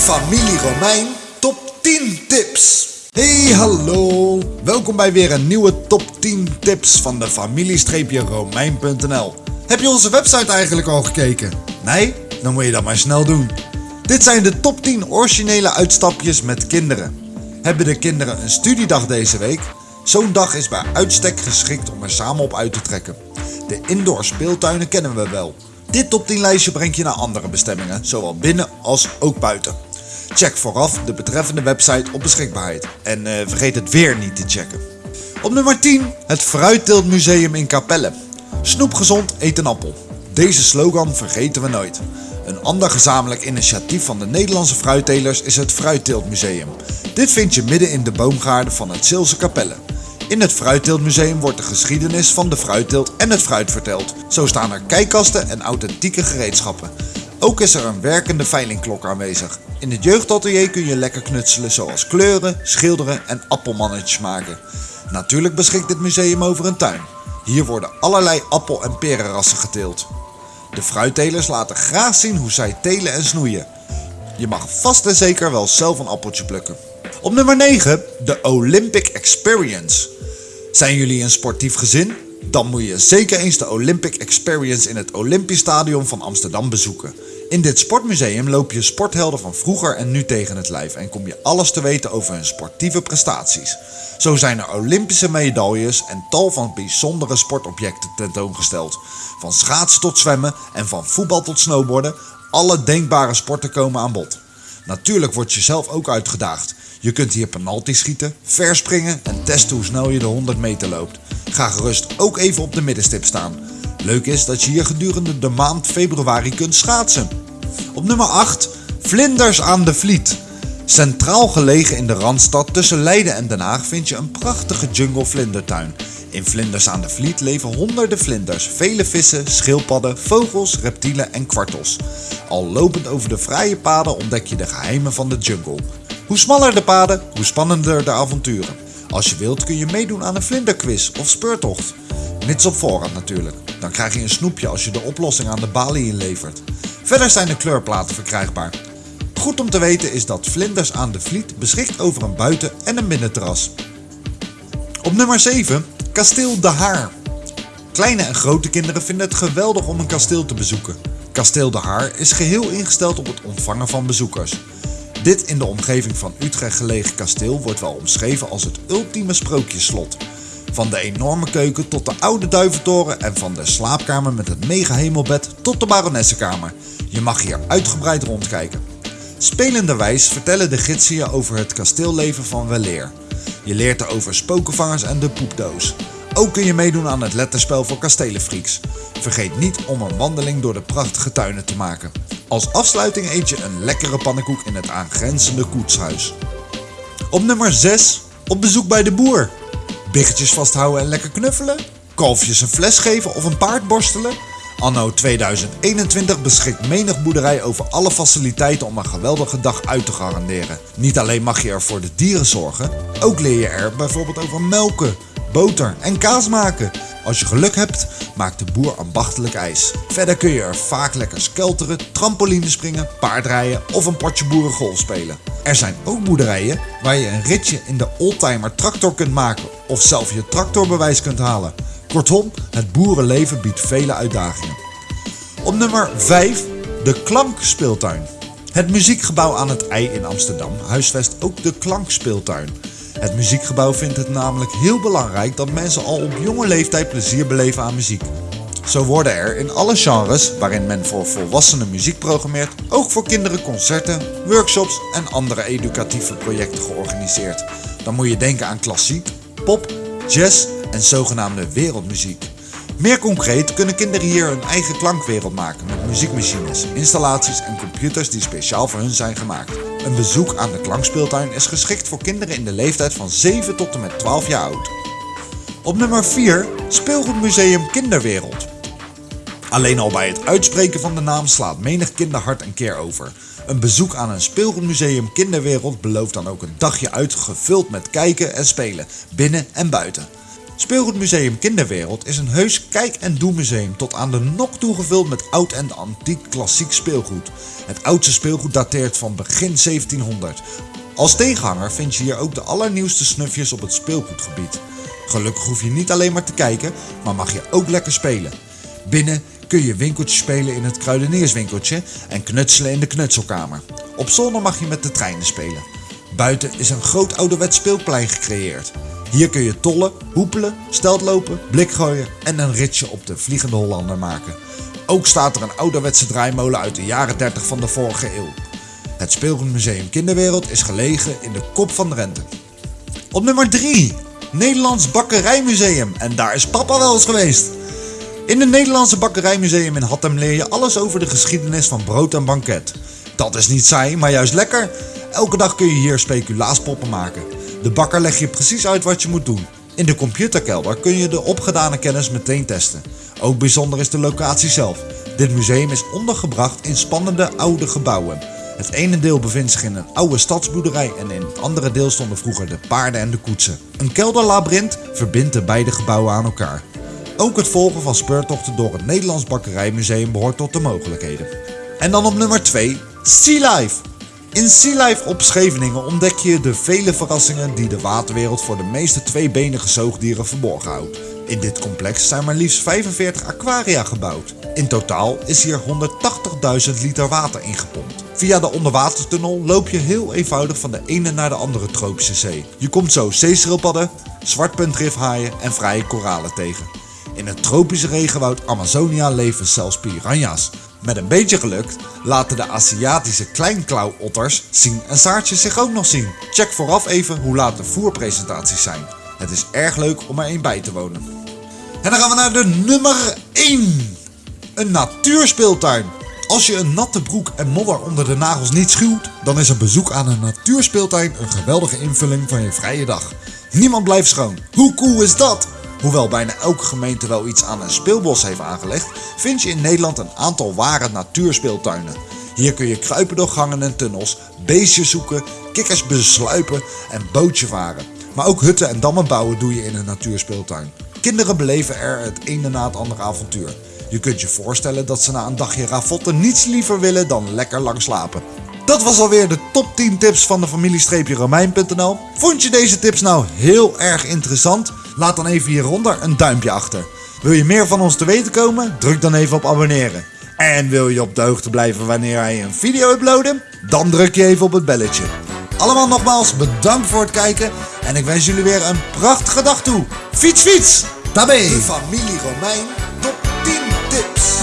familie Romein top 10 tips. Hey hallo, welkom bij weer een nieuwe top 10 tips van de familie-romein.nl. Heb je onze website eigenlijk al gekeken? Nee? Dan moet je dat maar snel doen. Dit zijn de top 10 originele uitstapjes met kinderen. Hebben de kinderen een studiedag deze week? Zo'n dag is bij uitstek geschikt om er samen op uit te trekken. De indoor speeltuinen kennen we wel. Dit top 10 lijstje brengt je naar andere bestemmingen, zowel binnen als ook buiten. Check vooraf de betreffende website op beschikbaarheid en uh, vergeet het weer niet te checken. Op nummer 10 het Fruitteeltmuseum in Capelle. Snoep gezond, eet een appel. Deze slogan vergeten we nooit. Een ander gezamenlijk initiatief van de Nederlandse fruittelers is het Fruitteeltmuseum. Dit vind je midden in de boomgaarden van het Zeelse Capelle. In het Fruitteeltmuseum wordt de geschiedenis van de fruitteelt en het fruit verteld. Zo staan er kijkkasten en authentieke gereedschappen. Ook is er een werkende veilingklok aanwezig. In het jeugdatelier kun je lekker knutselen zoals kleuren, schilderen en appelmannetjes maken. Natuurlijk beschikt dit museum over een tuin. Hier worden allerlei appel- en perenrassen geteeld. De fruittelers laten graag zien hoe zij telen en snoeien. Je mag vast en zeker wel zelf een appeltje plukken. Op nummer 9 de Olympic Experience. Zijn jullie een sportief gezin? Dan moet je zeker eens de Olympic Experience in het Olympisch Stadion van Amsterdam bezoeken. In dit sportmuseum loop je sporthelden van vroeger en nu tegen het lijf en kom je alles te weten over hun sportieve prestaties. Zo zijn er Olympische medailles en tal van bijzondere sportobjecten tentoongesteld. Van schaatsen tot zwemmen en van voetbal tot snowboarden, alle denkbare sporten komen aan bod. Natuurlijk word je zelf ook uitgedaagd. Je kunt hier penalty schieten, verspringen en testen hoe snel je de 100 meter loopt. Ga gerust ook even op de middenstip staan. Leuk is dat je hier gedurende de maand februari kunt schaatsen. Op nummer 8 Vlinders aan de Vliet. Centraal gelegen in de Randstad tussen Leiden en Den Haag vind je een prachtige jungle vlindertuin. In Vlinders aan de Vliet leven honderden vlinders, vele vissen, schildpadden, vogels, reptielen en kwartels. Al lopend over de vrije paden ontdek je de geheimen van de jungle. Hoe smaller de paden, hoe spannender de avonturen. Als je wilt kun je meedoen aan een vlinderquiz of speurtocht. Mits op voorraad natuurlijk. Dan krijg je een snoepje als je de oplossing aan de balie inlevert. Verder zijn de kleurplaten verkrijgbaar. Goed om te weten is dat Vlinders aan de Vliet beschikt over een buiten- en een binnenterras. Op nummer 7, Kasteel De Haar. Kleine en grote kinderen vinden het geweldig om een kasteel te bezoeken. Kasteel De Haar is geheel ingesteld op het ontvangen van bezoekers. Dit in de omgeving van Utrecht gelegen kasteel wordt wel omschreven als het ultieme sprookjesslot. Van de enorme keuken tot de oude duiventoren en van de slaapkamer met het mega hemelbed tot de baronessenkamer. Je mag hier uitgebreid rondkijken. Spelenderwijs vertellen de gidsen je over het kasteelleven van Weleer. Je leert er over spokenvangers en de poepdoos. Ook kun je meedoen aan het letterspel voor kastelenfreaks. Vergeet niet om een wandeling door de prachtige tuinen te maken. Als afsluiting eet je een lekkere pannenkoek in het aangrenzende koetshuis. Op nummer 6, op bezoek bij de boer. Biggetjes vasthouden en lekker knuffelen? Kalfjes een fles geven of een paard borstelen? Anno 2021 beschikt menig boerderij over alle faciliteiten om een geweldige dag uit te garanderen. Niet alleen mag je er voor de dieren zorgen, ook leer je er bijvoorbeeld over melken, boter en kaas maken. Als je geluk hebt, maakt de boer ambachtelijk ijs. Verder kun je er vaak lekker skelteren, trampoline springen, paardrijden of een potje boerengolf spelen. Er zijn ook boerderijen waar je een ritje in de oldtimer tractor kunt maken of zelf je tractorbewijs kunt halen. Kortom, het boerenleven biedt vele uitdagingen. Op nummer 5 de Klankspeeltuin. Het muziekgebouw aan het IJ in Amsterdam huisvest ook de Klankspeeltuin. Het muziekgebouw vindt het namelijk heel belangrijk dat mensen al op jonge leeftijd plezier beleven aan muziek. Zo worden er in alle genres waarin men voor volwassenen muziek programmeert, ook voor kinderen concerten, workshops en andere educatieve projecten georganiseerd. Dan moet je denken aan klassiek, pop, jazz en zogenaamde wereldmuziek. Meer concreet kunnen kinderen hier hun eigen klankwereld maken met muziekmachines, installaties en computers die speciaal voor hun zijn gemaakt. Een bezoek aan de klankspeeltuin is geschikt voor kinderen in de leeftijd van 7 tot en met 12 jaar oud. Op nummer 4 Speelgoedmuseum Kinderwereld. Alleen al bij het uitspreken van de naam slaat menig kinderhart een keer over. Een bezoek aan een speelgoedmuseum Kinderwereld belooft dan ook een dagje uit gevuld met kijken en spelen, binnen en buiten. Speelgoedmuseum Kinderwereld is een heus kijk- en doe-museum tot aan de nok toegevuld met oud en antiek klassiek speelgoed. Het oudste speelgoed dateert van begin 1700. Als tegenhanger vind je hier ook de allernieuwste snufjes op het speelgoedgebied. Gelukkig hoef je niet alleen maar te kijken, maar mag je ook lekker spelen. Binnen kun je winkeltje spelen in het kruidenierswinkeltje en knutselen in de knutselkamer. Op zolder mag je met de treinen spelen. Buiten is een groot ouderwets speelplein gecreëerd. Hier kun je tollen, hoepelen, steltlopen, blik gooien en een ritje op de Vliegende Hollander maken. Ook staat er een ouderwetse draaimolen uit de jaren 30 van de vorige eeuw. Het speelgoedmuseum Kinderwereld is gelegen in de kop van Drenthe. Op nummer 3, Nederlands Bakkerijmuseum. En daar is papa wel eens geweest. In het Nederlandse Bakkerijmuseum in Hattem leer je alles over de geschiedenis van brood en banket. Dat is niet saai, maar juist lekker. Elke dag kun je hier speculaaspoppen maken. De bakker legt je precies uit wat je moet doen. In de computerkelder kun je de opgedane kennis meteen testen. Ook bijzonder is de locatie zelf. Dit museum is ondergebracht in spannende oude gebouwen. Het ene deel bevindt zich in een oude stadsboerderij en in het andere deel stonden vroeger de paarden en de koetsen. Een kelderlabyrinth verbindt de beide gebouwen aan elkaar. Ook het volgen van speurtochten door het Nederlands Bakkerijmuseum behoort tot de mogelijkheden. En dan op nummer 2, Sea Life. In Sea Life op Scheveningen ontdek je de vele verrassingen die de waterwereld voor de meeste tweebenige zoogdieren verborgen houdt. In dit complex zijn maar liefst 45 aquaria gebouwd. In totaal is hier 180.000 liter water ingepompt. Via de onderwatertunnel loop je heel eenvoudig van de ene naar de andere tropische zee. Je komt zo zeeschildpadden, zwartpuntrifhaaien en vrije koralen tegen. In het tropische regenwoud Amazonia leven zelfs piranha's. Met een beetje geluk laten de Aziatische kleinklauwotters zien en Saartjes zich ook nog zien. Check vooraf even hoe laat de voerpresentaties zijn. Het is erg leuk om er een bij te wonen. En dan gaan we naar de nummer 1. Een natuurspeeltuin. Als je een natte broek en modder onder de nagels niet schuwt, dan is een bezoek aan een natuurspeeltuin een geweldige invulling van je vrije dag. Niemand blijft schoon. Hoe cool is dat? Hoewel bijna elke gemeente wel iets aan een speelbos heeft aangelegd, vind je in Nederland een aantal ware natuurspeeltuinen. Hier kun je kruipen door gangen en tunnels, beestjes zoeken, kikkers besluipen en bootje varen. Maar ook hutten en dammen bouwen doe je in een natuurspeeltuin. Kinderen beleven er het ene na het andere avontuur. Je kunt je voorstellen dat ze na een dagje ravotten niets liever willen dan lekker lang slapen. Dat was alweer de top 10 tips van de familie-romein.nl. Vond je deze tips nou heel erg interessant? Laat dan even hieronder een duimpje achter. Wil je meer van ons te weten komen? Druk dan even op abonneren. En wil je op de hoogte blijven wanneer wij een video uploaden? Dan druk je even op het belletje. Allemaal nogmaals bedankt voor het kijken en ik wens jullie weer een prachtige dag toe. Fiets, fiets! Tabé! De familie Romein top 10 tips.